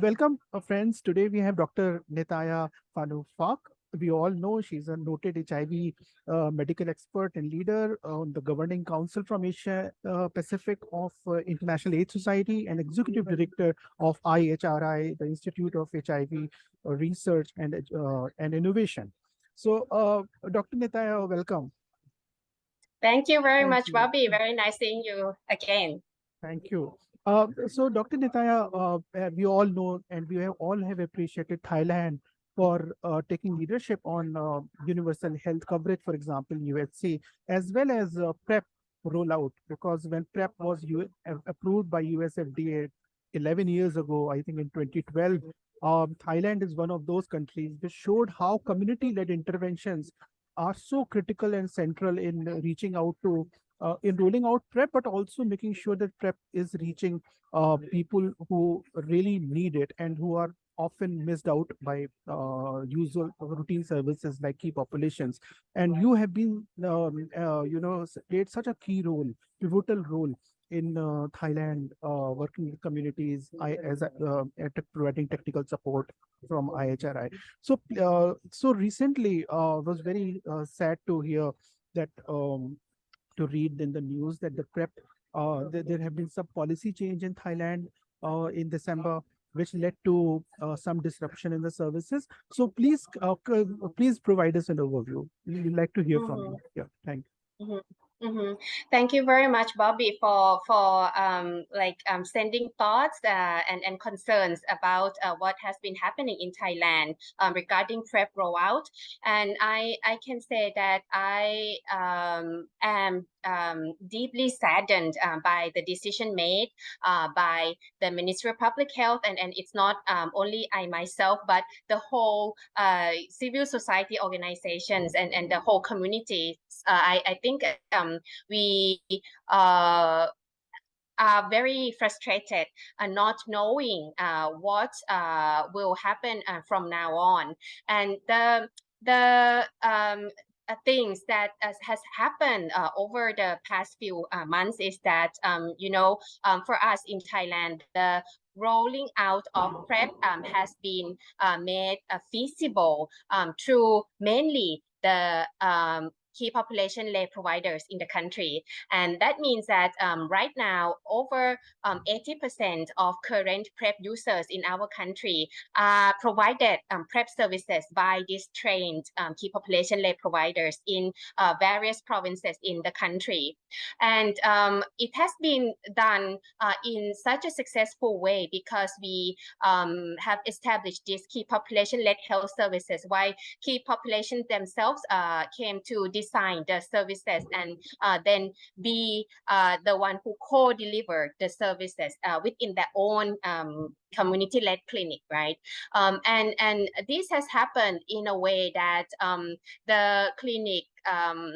Welcome, uh, friends. Today we have Dr. Nitaya Phanuphak. We all know she's a noted HIV uh, medical expert and leader on the governing council from Asia uh, Pacific of uh, International AIDS Society and executive director of IHRI, the Institute of HIV uh, Research and, uh, and Innovation. So, Dr. Nitaya, welcome. Thank you very Thank much, you. Bobby. Very nice seeing you again. Thank you. Uh, so, Dr. Nitaya, uh, we all know and we have all have appreciated Thailand for uh, taking leadership on uh, universal health coverage, for example, UHC, as well as uh, PrEP rollout, because when PrEP was U approved by US FDA 11 years ago, I think in 2012, um, Thailand is one of those countries which showed how community-led interventions are so critical and central in reaching out to uh, in rolling out PrEP, but also making sure that PrEP is reaching uh, people who really need it and who are often missed out by uh, usual routine services like key populations. And you have been, um, uh, you know, played such a key role, pivotal role in uh, Thailand, uh, working with communities I, as providing technical support from IHRI. So, so recently, was very sad to hear that um, to read in the news that the PrEP, uh, there, there have been some policy change in Thailand uh, in December, which led to uh, some disruption in the services. So please, uh, please provide us an overview. We'd like to hear from you. Mm-hmm. Yeah, thank you. Mm -hmm. Mm -hmm. Thank you very much, Bobby, for for um, like um, sending thoughts uh, and and concerns about uh, what has been happening in Thailand um, regarding PrEP rollout. And I I can say that I um, am um, deeply saddened uh, by the decision made uh, by the Ministry of Public Health, and, and it's not um, only I myself, but the whole uh, civil society organizations and, and the whole community. Uh, I, I think um, we uh, are very frustrated and not knowing uh, what uh, will happen uh, from now on. And the the um, uh, things that uh, has happened uh, over the past few months is that, um, you know, um, for us in Thailand, the rolling out of PrEP um, has been made feasible um, through mainly the um, key population lay providers in the country. And that means that um, right now, over 80% um, of current PrEP users in our country are provided um, PrEP services by these trained um, key population lay providers in uh, various provinces in the country. And um, it has been done uh, in such a successful way because we um, have established these key population-led health services while key populations themselves uh, came to design the services and uh, then be uh, the one who co-deliver the services uh, within their own um, community-led clinic, right? Um, and and this has happened in a way that um, the clinic um,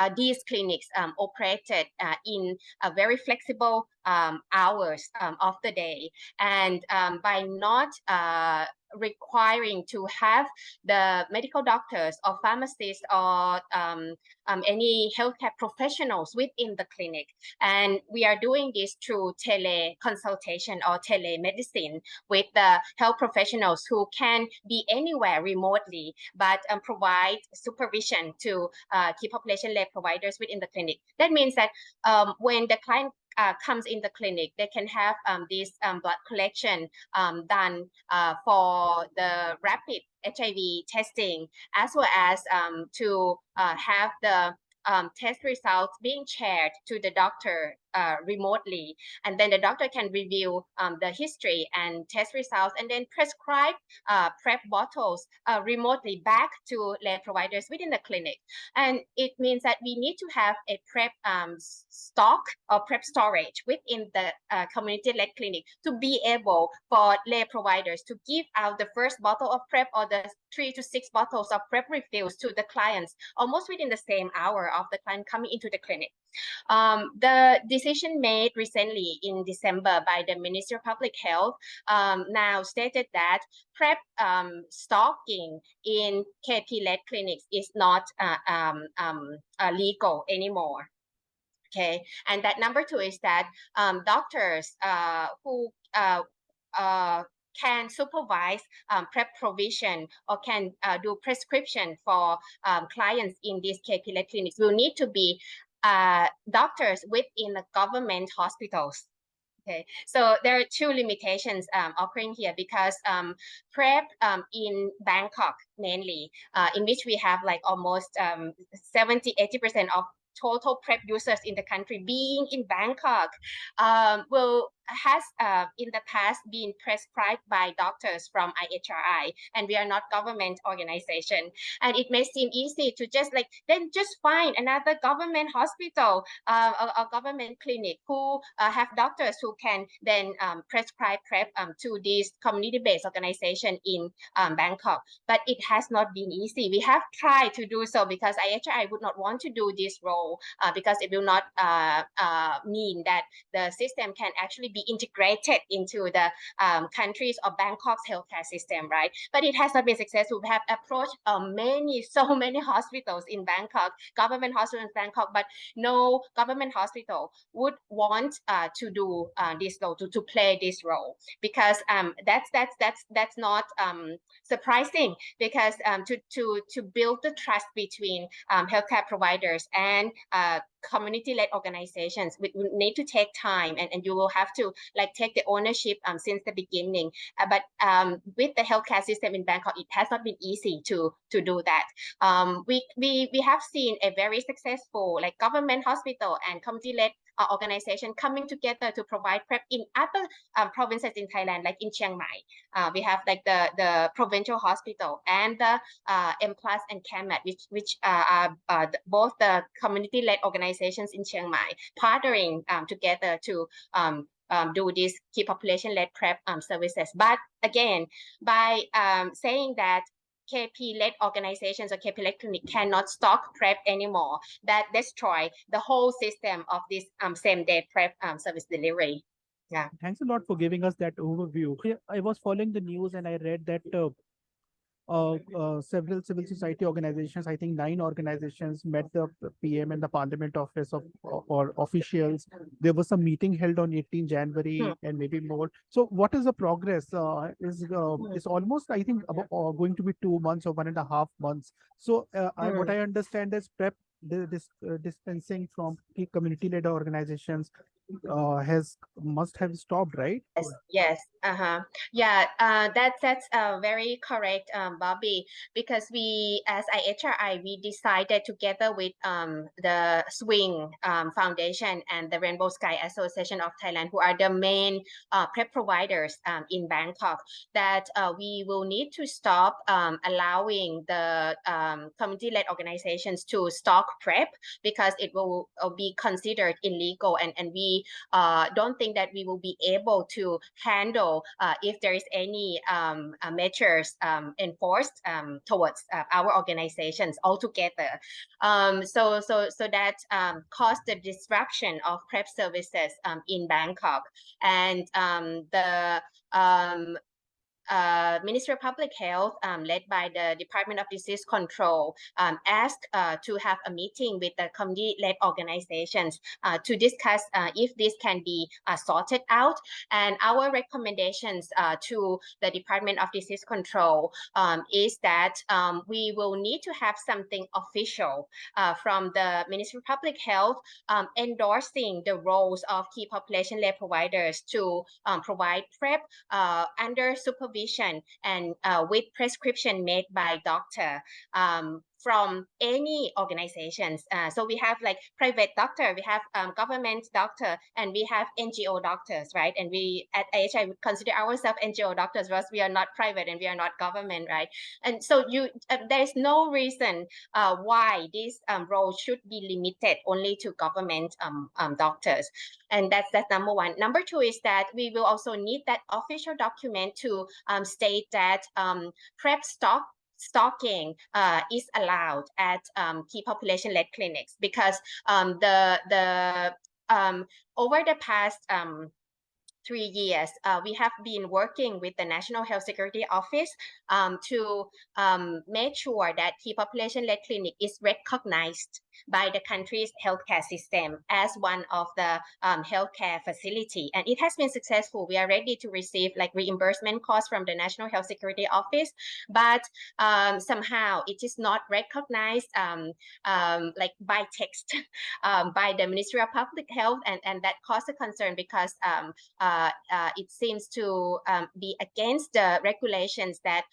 uh, these clinics um, operated uh, in a very flexible um, hours um, of the day. And um, by not uh, requiring to have the medical doctors or pharmacists or um, um, any healthcare professionals within the clinic. And we are doing this through teleconsultation or telemedicine with the health professionals who can be anywhere remotely, but um, provide supervision to uh, key population-led providers within the clinic. That means that um, when the client uh, comes in the clinic, they can have um, this um, blood collection um, done uh, for the rapid HIV testing, as well as um, to uh, have the um, test results being shared to the doctor uh, remotely. And then the doctor can review um, the history and test results and then prescribe uh, PrEP bottles uh, remotely back to lay providers within the clinic. And it means that we need to have a PrEP um, stock or PrEP storage within the uh, community-led clinic to be able for lay providers to give out the first bottle of PrEP or the three to six bottles of PrEP refills to the clients almost within the same hour of the client coming into the clinic. Um, the decision made recently in December by the Ministry of Public Health um, now stated that PrEP um, stocking in KP-led clinics is not uh, um, um, uh, legal anymore. Okay, and that number two is that um, doctors uh, who uh, uh, can supervise um, PrEP provision or can uh, do prescription for um, clients in these KP-led clinics will need to be uh, doctors within the government hospitals. Okay, so there are two limitations um, occurring here because um, PrEP um, in Bangkok mainly, uh, in which we have like almost um, 70, 80% of total PrEP users in the country being in Bangkok um, will has uh, in the past been prescribed by doctors from IHRI, and we are not government organization. And it may seem easy to just like then just find another government hospital uh, a, government clinic who uh, have doctors who can then um, prescribe PrEP um, to these community-based organization in um, Bangkok. But it has not been easy. We have tried to do so because IHRI would not want to do this role uh, because it will not uh, uh, mean that the system can actually be integrated into the um, countries of Bangkok's healthcare system, right? But it has not been successful. We have approached uh, many, so many hospitals in Bangkok, government hospitals in Bangkok, but no government hospital would want uh, to do uh, this role, to, to play this role, because um, that's that's that's that's not um, surprising because um, to to to build the trust between um, healthcare providers and uh, community-led organizations. We, need to take time and, and you will have to like take the ownership um, since the beginning. Uh, but um, with the healthcare system in Bangkok it has not been easy to to do that. Um, we, we we have seen a very successful like government hospital and community-led uh, organization coming together to provide PrEP in other um, provinces in Thailand, like in Chiang Mai. Uh, we have like the, the provincial hospital and the uh, M Plus and CAREMAT, which, which uh, are uh, both the community-led organizations in Chiang Mai, partnering um, together to um, um, do these key population-led PrEP um, services. But again, by um, saying that KP-led organizations or KP-led clinic cannot stock PrEP anymore. That destroy the whole system of this um, same-day PrEP um, service delivery. Yeah. Thanks a lot for giving us that overview. I was following the news and I read that uh, several civil society organizations, I think nine organizations met the PM and the Parliament Office of or officials. There was a meeting held on 18 January hmm. and maybe more. So what is the progress? Uh, is uh, hmm. is almost I think about, uh, going to be two months or one and a half months. So uh. I, what hmm. I understand is PrEP this uh, dispensing from community-led organizations uh, has must have stopped, right? Yes, yes, uh-huh. Yeah, uh, that, that's uh, very correct, um, Bobby, because we, as IHRI, we decided together with um, the Swing um, Foundation and the Rainbow Sky Association of Thailand, who are the main uh, PrEP providers um, in Bangkok, that uh, we will need to stop um, allowing the um, community-led organizations to stock PrEP because it will, will be considered illegal and, and we uh, don't think that we will be able to handle uh, if there is any um, uh, measures um, enforced um, towards uh, our organizations altogether. Um, so, so, so that um, caused the disruption of PrEP services um, in Bangkok, and the uh, Ministry of Public Health, um, led by the Department of Disease Control, um, asked uh, to have a meeting with the community-led organizations uh, to discuss uh, if this can be uh, sorted out. And our recommendations uh, to the Department of Disease Control um, is that um, we will need to have something official from the Ministry of Public Health um, endorsing the roles of key population-led providers to um, provide PrEP under supervision supervision and uh, with prescription made by doctor. Um, from any organizations. Uh, so we have like private doctor, we have um, government doctor, and we have NGO doctors, right? And we at AHI would consider ourselves NGO doctors because we are not private and we are not government, right? And so you, uh, there is no reason uh, why this um, role should be limited only to government um, um, doctors. And that's that's number one. Number two is that we will also need that official document to um, state that um, PrEP stock stalking uh, is allowed at um, key population-led clinics because um, the the um, over the past um, three years, uh, we have been working with the National Health Security Office um, to um, make sure that T population-led clinic is recognized by the country's healthcare system as one of the um, healthcare facility. And it has been successful. We are ready to receive like reimbursement costs from the National Health Security Office, but um, somehow it is not recognized um, um like by text by the Ministry of Public Health. And, and that caused a concern because uh, it seems to be against the regulations that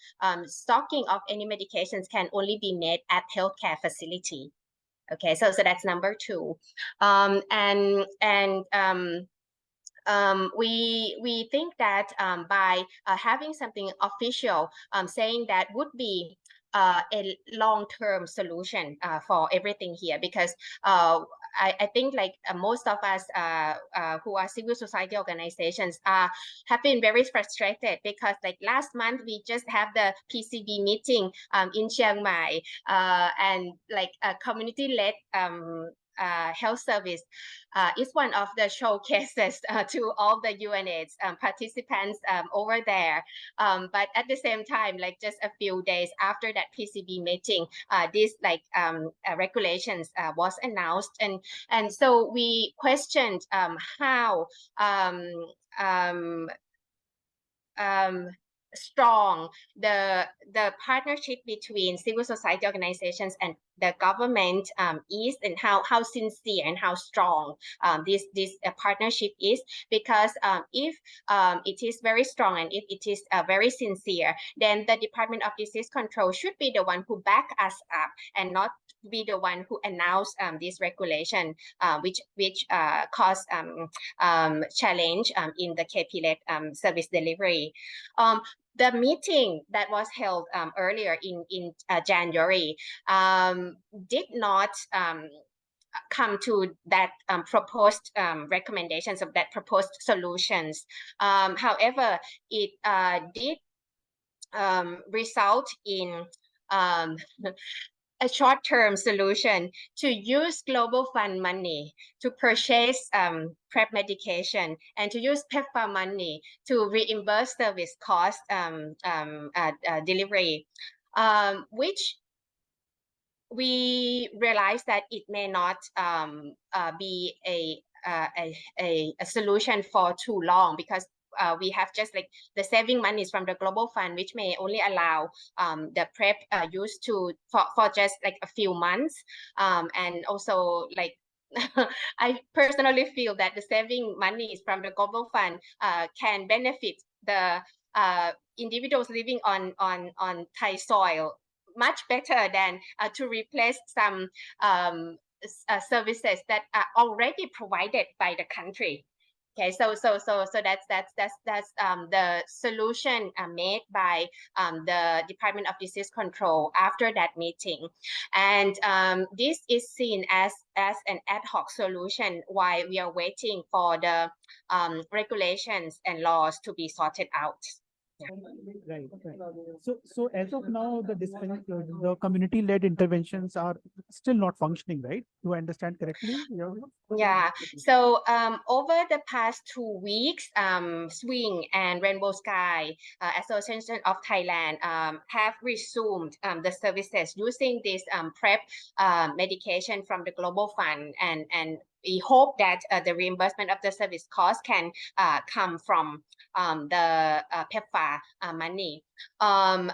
stocking of any medications can only be made at healthcare facility. Okay, so so that's number two, um, and and um, um, we we think that um, by uh, having something official um, saying that would be uh, a long-term solution uh, for everything here because uh, I, I think like uh, most of us uh, uh, who are civil society organizations have been very frustrated because like last month we just have the PCB meeting um, in Chiang Mai and like a community-led um, uh, health service uh, is one of the showcases uh, to all the UNAIDS um, participants um, over there. Um, but at the same time, like just a few days after that PCB meeting, uh, this like um, uh, regulations uh, was announced, and and so we questioned um, how um, strong the the partnership between civil society organizations and the government um, is and how how sincere and how strong um, this this uh, partnership is because um, if um, it is very strong and if it is uh, very sincere then the Department of Disease Control should be the one who back us up and not be the one who announced um, this regulation, uh, which which uh, caused um, um, challenge um, in the KP-led um, service delivery. The meeting that was held um, earlier in in uh, January um, did not um, come to that um, proposed um, recommendations of that proposed solutions. Um, however, it uh, did result in a short-term solution to use global fund money to purchase um, PrEP medication and to use PEPFAR money to reimburse service cost um, um, uh, uh, delivery, um, which we realize that it may not um, uh, be a, uh, a, a, a solution for too long because uh, we have just like the saving monies from the global fund, which may only allow um, the PrEP uh, used to for, for just like a few months. Um, and also like I personally feel that the saving monies from the global fund uh, can benefit the uh, individuals living on on on Thai soil much better than uh, to replace some um, uh, services that are already provided by the country. Okay, so so so so that's that's that's that's um, the solution uh, made by um, the Department of Disease Control after that meeting, and um, this is seen as as an ad hoc solution while we are waiting for the um, regulations and laws to be sorted out. Right, right. So, so as of now, the the community-led interventions are still not functioning, right? Do I understand correctly? Yeah. yeah. So, um, over the past two weeks, um, Swing and Rainbow Sky uh, Association of Thailand um, have resumed um, the services using this um, PrEP uh, medication from the Global Fund and and we hope that uh, the reimbursement of the service cost can uh, come from um, the uh, uh, money. Um,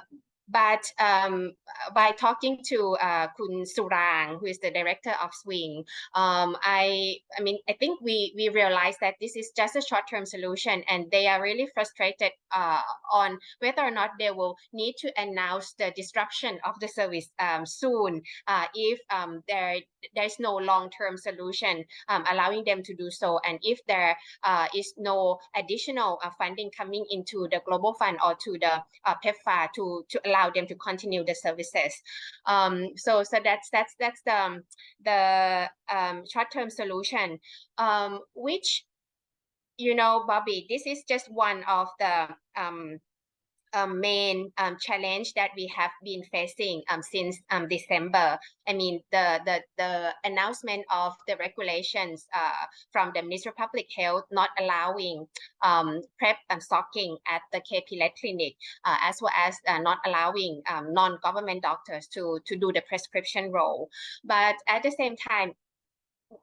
but um, by talking to uh, Khun Surang, who is the director of Swing, um, I, I mean, I think we we realized that this is just a short-term solution, and they are really frustrated uh, on whether or not they will need to announce the disruption of the service um, soon uh, if um, there there's no long-term solution um, allowing them to do so, and if there uh, is no additional uh, funding coming into the global fund or to the uh, PEPFAR to to allow them to continue the services. Um, so so that's that's that's the um, the um, short term solution, um, which you know, Bobby, this is just one of the um, main um, challenge that we have been facing um, since um, December. I mean, the, the, the announcement of the regulations uh, from the Ministry of Public Health not allowing um, PrEP and stocking at the KP clinic, uh, as well as uh, not allowing um, non-government doctors to, to do the prescription role. But at the same time,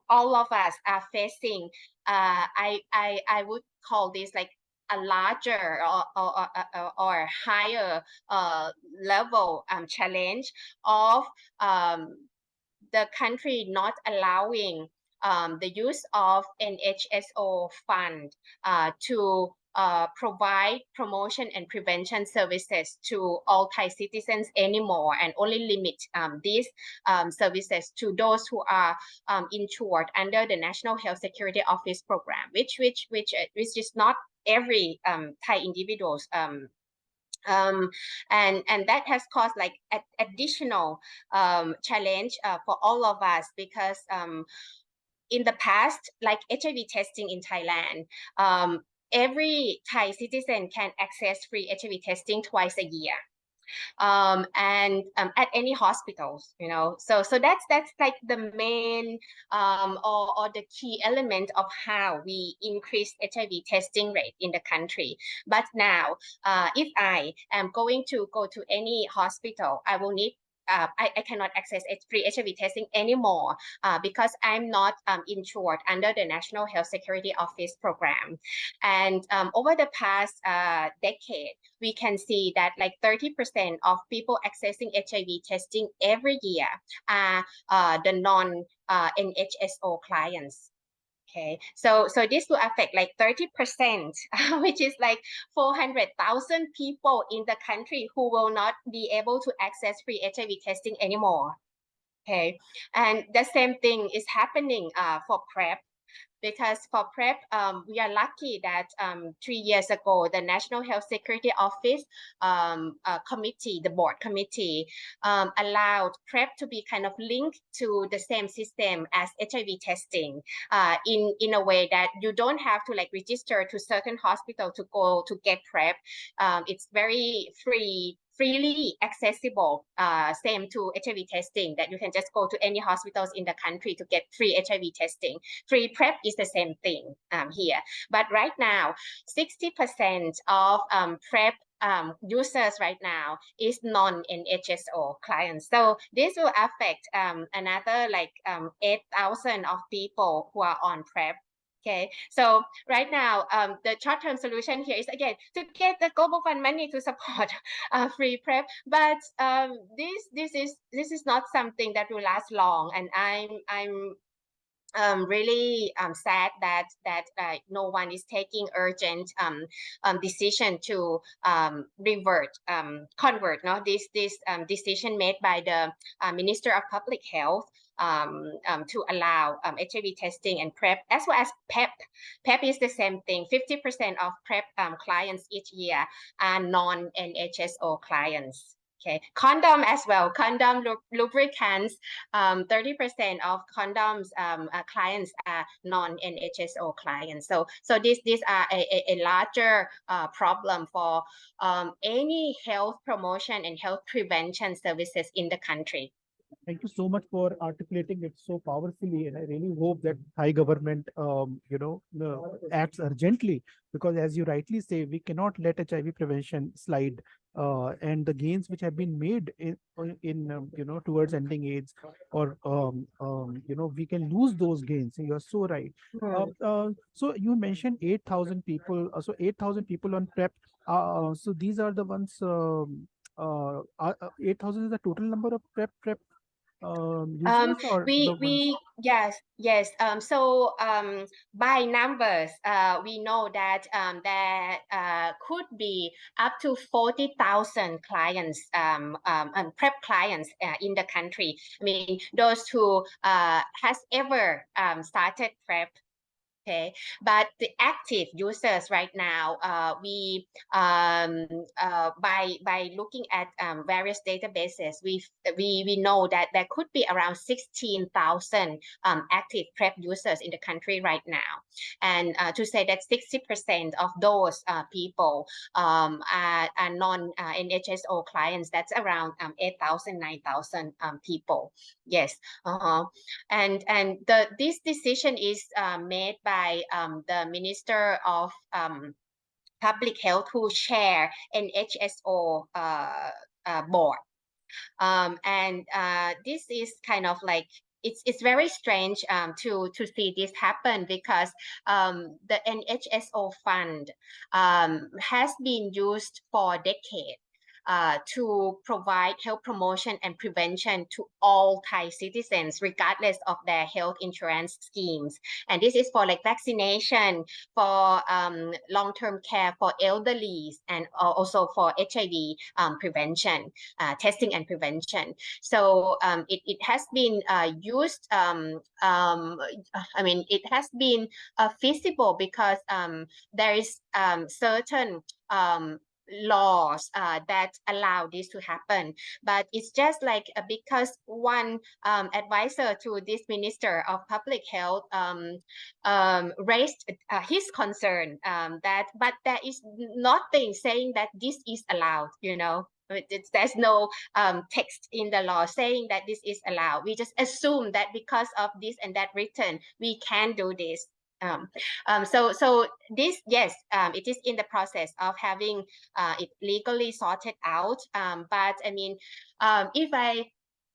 all of us are facing, uh, I, I, I would call this like a larger or, or, or, or higher uh, level um, challenge of um, the country not allowing um, the use of NHSO fund uh, to uh, provide promotion and prevention services to all Thai citizens anymore and only limit um, these um, services to those who are um, insured under the National Health Security Office program, which which which uh, which is not every um, Thai individuals um, um, and and that has caused like a, additional um, challenge uh, for all of us because um, in the past, like HIV testing in Thailand, um, every Thai citizen can access free HIV testing twice a year um, and um, at any hospitals, you know. So so that's that's like the main um, or, or the key element of how we increase HIV testing rate in the country. But now, uh, if I am going to go to any hospital, I will need uh, I, I cannot access free HIV testing anymore uh, because I'm not um, insured under the National Health Security Office program. And um, over the past uh, decade, we can see that like 30% of people accessing HIV testing every year are uh, the non-NHSO uh, clients. Okay, so so this will affect like 30%, which is like 400,000 people in the country who will not be able to access free HIV testing anymore. Okay, and the same thing is happening uh, for PrEP because for PrEP, um, we are lucky that um, three years ago, the National Health Security Office um, uh, committee, the board committee, um, allowed PrEP to be kind of linked to the same system as HIV testing uh, in, in a way that you don't have to like register to certain hospital to go to get PrEP. Um, it's very free freely accessible, uh, same to HIV testing that you can just go to any hospitals in the country to get free HIV testing. Free PrEP is the same thing um, here. But right now, 60% of um, PrEP um, users right now is non-NHSO clients. So this will affect um, another like um, 8,000 of people who are on PrEP Okay, so right now, um, the short-term solution here is again to get the global fund money to support uh, free prep, but um, this this is this is not something that will last long, and I'm I'm um, really um, sad that that uh, no one is taking urgent um, um, decision to um, revert um, convert no this this decision made by the uh, Minister of Public Health um, um, to allow um, HIV testing and PrEP, as well as PEP. PEP is the same thing. 50% of PrEP um, clients each year are non-NHSO clients. Okay, condom as well. Condom lubricants. 30% um, of condoms um, uh, clients are non-NHSO clients. So, so these these are a, a, larger uh, problem for any health promotion and health prevention services in the country. Thank you so much for articulating it so powerfully. And I really hope that Thai government, um, you know, uh, acts urgently because as you rightly say, we cannot let HIV prevention slide. Uh, and the gains which have been made in, in um, you know, towards ending AIDS or, um, um, you know, we can lose those gains. You're so right. Uh, uh, so you mentioned 8,000 people. Uh, so 8,000 people on PrEP. Uh, so these are the ones um, uh, uh 8,000 is the total number of PrEP PrEP um, um we we yes yes um so um by numbers uh we know that um there uh could be up to 40,000 clients um, um and prep clients uh, in the country. I mean those who uh has ever um started prep Okay, but the active users right now, uh, we um, uh, by by looking at um, various databases, we we we know that there could be around sixteen thousand um, active PrEP users in the country right now, and uh, to say that sixty percent of those uh, people um, are, are non uh, NHSO clients, that's around um, 8,000, 9,000 um, people. Yes, uh-huh. and and the this decision is uh, made by by um, the Minister of um, Public Health who chair NHSO uh, uh, board. Um, and uh, this is kind of like it's it's very strange um, to to see this happen because um, the NHSO fund um, has been used for decades uh, to provide health promotion and prevention to all Thai citizens, regardless of their health insurance schemes. And this is for like vaccination, for um, long-term care for elderly, and also for HIV um, prevention, uh, testing and prevention. So um, it, it has been uh, used, um, um, I mean, it has been uh, feasible because um, there is certain um, laws uh, that allow this to happen. But it's just like uh, because one um, advisor to this minister of public health um, um, raised uh, his concern um, that, but there is nothing saying that this is allowed, you know. It's, there's no um, text in the law saying that this is allowed. We just assume that because of this and that written, we can do this. Um, um, so, so this, yes, um, it is in the process of having uh, it legally sorted out. Um, but I mean, um, if I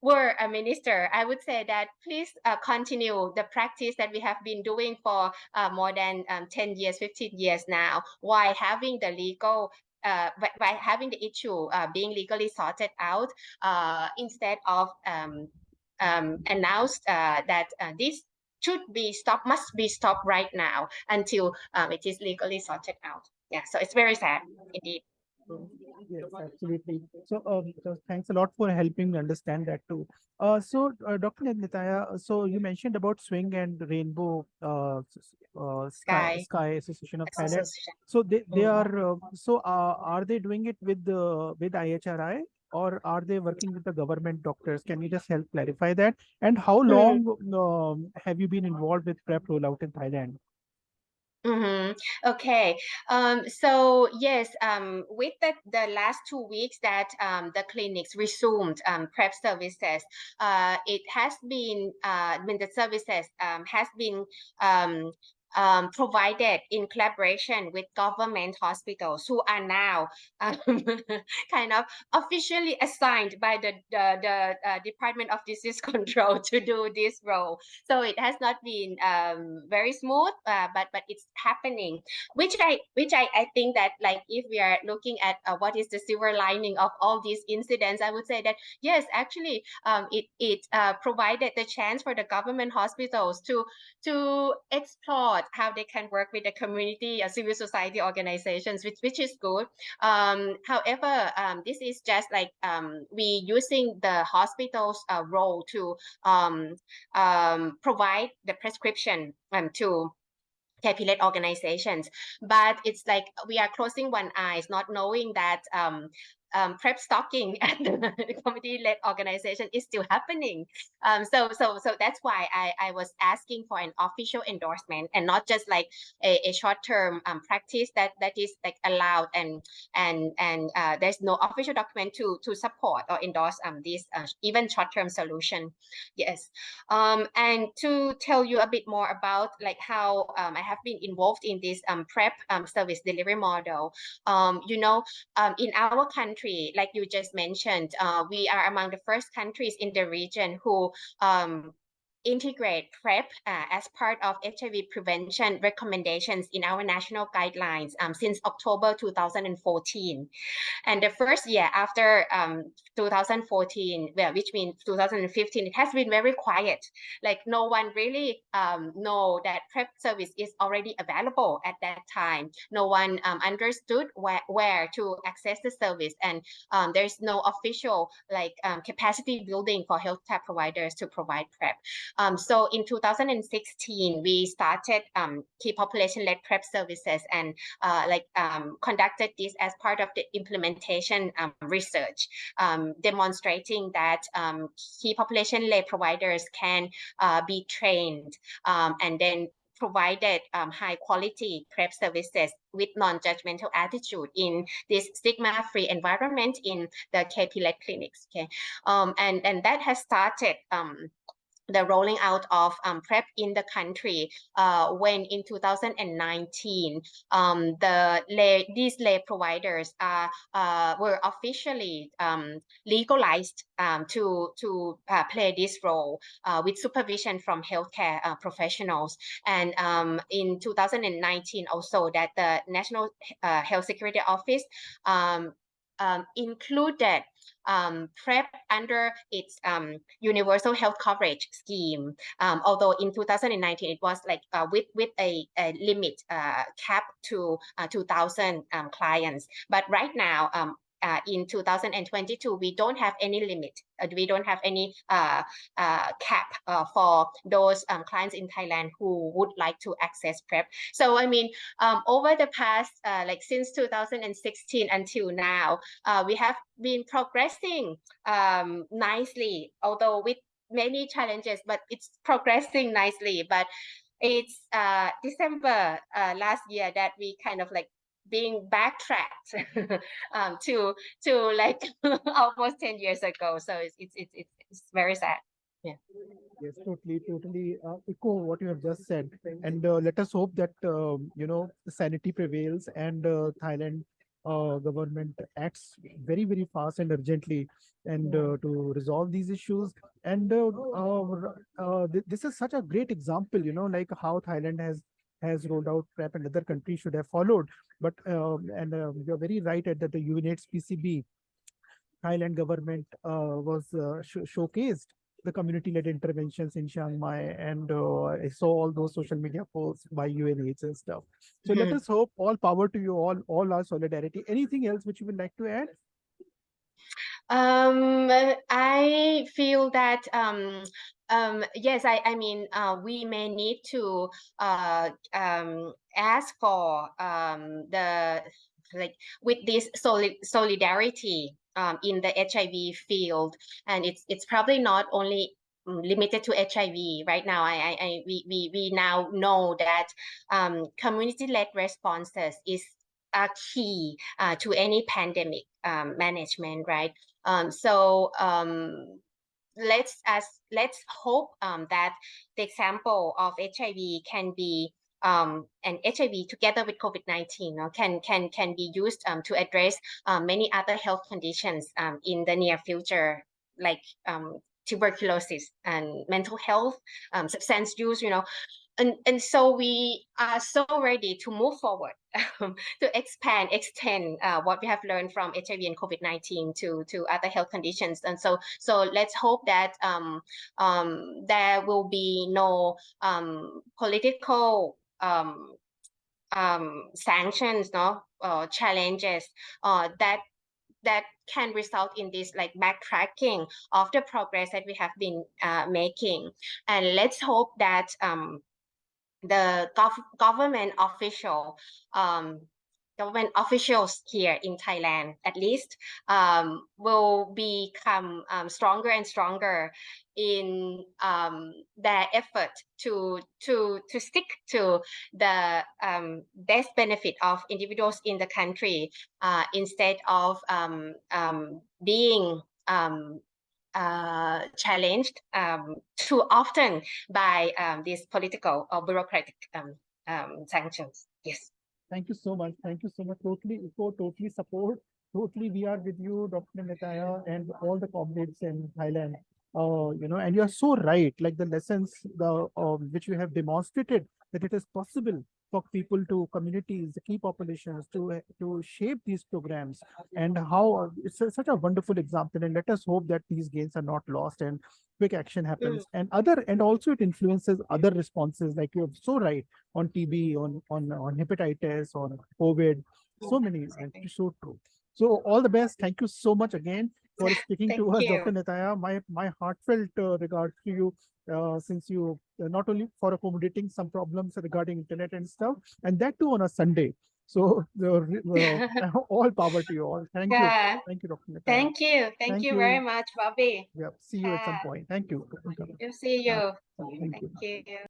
were a minister, I would say that please uh, continue the practice that we have been doing for uh, more than um, 10 years, 15 years now, while having the legal uh, by, by, having the issue uh, being legally sorted out uh, instead of um, um, announced uh, that uh, this should be stopped, must be stopped right now until um, it is legally sorted out. Yeah, so it's very sad indeed. Yes, absolutely. So, um, so thanks a lot for helping me understand that too. Uh, so, uh, Dr. Nitaya, so you mentioned about Swing and Rainbow uh, uh, Sky, Sky Association of Thailand. So they, they mm-hmm. are, uh, so uh, are they doing it with the with IHRI or are they working with the government doctors? Can you just help clarify that? And how hmm. long um, have you been involved with PrEP rollout in Thailand? Mm-hmm. Okay. Um, so yes, um, with the, the last two weeks that um, the clinics resumed um, PrEP services, uh, it has been, uh, mean, the services um, has been um, provided in collaboration with government hospitals who are now um, kind of officially assigned by the, the, the uh, Department of Disease Control to do this role. So it has not been um, very smooth, uh, but but it's happening, which I which I, I think that like if we are looking at uh, what is the silver lining of all these incidents, I would say that yes, actually, um, it it uh, provided the chance for the government hospitals to to explore how they can work with the community or civil society organizations, which, which is good. Um, however, um, this is just like um, we using the hospital's uh, role to um, um, provide the prescription um, to capitalist organizations but it's like we are closing one eyes not knowing that um, um, PrEP stocking at the community-led organization is still happening. Um, so, so, so that's why I, I was asking for an official endorsement and not just like a, a short-term um, practice that that is like allowed and and and uh, there's no official document to to support or endorse um this uh, even short-term solution. Yes, um, and to tell you a bit more about like how um, I have been involved in this um, PrEP um, service delivery model. Um, you know, um, in our country country, like you just mentioned, uh, we are among the first countries in the region who um, integrate PrEP uh, as part of HIV prevention recommendations in our national guidelines um, since October 2014. And the first year after um, 2014, well, which means 2015, it has been very quiet. Like no one really um, know that PrEP service is already available at that time. No one um, understood where, where to access the service. And um, there's no official like um, capacity building for healthcare providers to provide PrEP. Um, so in 2016, we started um, key population-led PrEP services and uh, like um, conducted this as part of the implementation um, research, um, demonstrating that um, key population-led providers can uh, be trained and then provided um, high quality PrEP services with non-judgmental attitude in this stigma-free environment in the KP-led clinics. Okay, um, and and that has started um, the rolling out of um, PrEP in the country uh, when in 2019 um, the lay, these lay providers uh, were officially um, legalized um, to to uh, play this role uh, with supervision from healthcare uh, professionals. And um, in 2019 also that the National uh, Health Security Office um, included um, PrEP under its um, universal health coverage scheme. Um, although in 2019 it was like uh, with with a, a limit uh, cap to uh, 2,000 um, clients, but right now um, uh, in 2022, we don't have any limit. Uh, we don't have any uh, uh cap uh, for those um, clients in Thailand who would like to access PrEP. So, I mean, um, over the past, uh, like since 2016 until now, we have been progressing um, nicely, although with many challenges, but it's progressing nicely. But it's December last year that we kind of like being backtracked um, to to like almost 10 years ago. So it's it's it's, it's very sad. Yeah. Yes totally totally. Uh, echo what you have just said and uh, let us hope that uh, you know sanity prevails and uh, thailand uh, government acts very very fast and urgently and uh, to resolve these issues. And th this is such a great example you know like how thailand has has rolled out PrEP and other countries should have followed. But um, and uh, you're very right at that the UNAIDS PCB Thailand government uh, was uh, sh showcased the community-led interventions in Chiang Mai, and uh, I saw all those social media posts by UNAIDS and stuff. So mm -hmm. let us hope all power to you all, all our solidarity. Anything else which you would like to add? Um, I feel that um, um, yes, I, I mean, uh, we may need to uh, um, ask for um, the like with this solid solidarity um, in the HIV field, and it's it's probably not only mm, limited to HIV right now. I, I, I we, we we now know that um, community-led responses is a key uh, to any pandemic um, management, right? Um, so um, let's as let's hope um, that the example of HIV can be um, and HIV together with COVID-19 you know, can can can be used um, to address um, many other health conditions um, in the near future, like um, tuberculosis and mental health, um, substance use. You know, and, and so we are so ready to move forward um, to expand, extend uh, what we have learned from HIV and COVID-19 to, to other health conditions. And so, so let's hope that um, um, there will be no um, political um, um, sanctions, no uh, challenges uh, that that can result in this like backtracking of the progress that we have been uh, making. And let's hope that um, the gov government official um, government officials here in Thailand, at least, um, will become um, stronger and stronger in um, their effort to to to stick to the um, best benefit of individuals in the country uh, instead of um, um, being uh, challenged um, too often by um, these political or bureaucratic um, um, sanctions. Yes. Thank you so much. Thank you so much. Totally, echo, totally support. Totally, we are with you, Dr. Nitaya, and all the comrades in Thailand. Uh, you know, and you are so right. Like the lessons, the um, which you have demonstrated that it is possible for people to communities, the key populations to to shape these programs and how it's a, such a wonderful example. And let us hope that these gains are not lost and quick action happens. And other and also it influences other responses, like you're so right on TB, on on on hepatitis, on COVID, so many. And so true. So all the best. Thank you so much again. For speaking to us. Dr. Nitaya. My my heartfelt uh, regard to you, uh, since you uh, not only for accommodating some problems regarding internet and stuff, and that too on a Sunday. So the uh, all power to you all. Thank you, thank you, Dr. Nitaya. Thank you. Thank, Thank you, you. very much, Bobby. Yeah, see you at some point. Thank you. See you. Thank you. Thank you.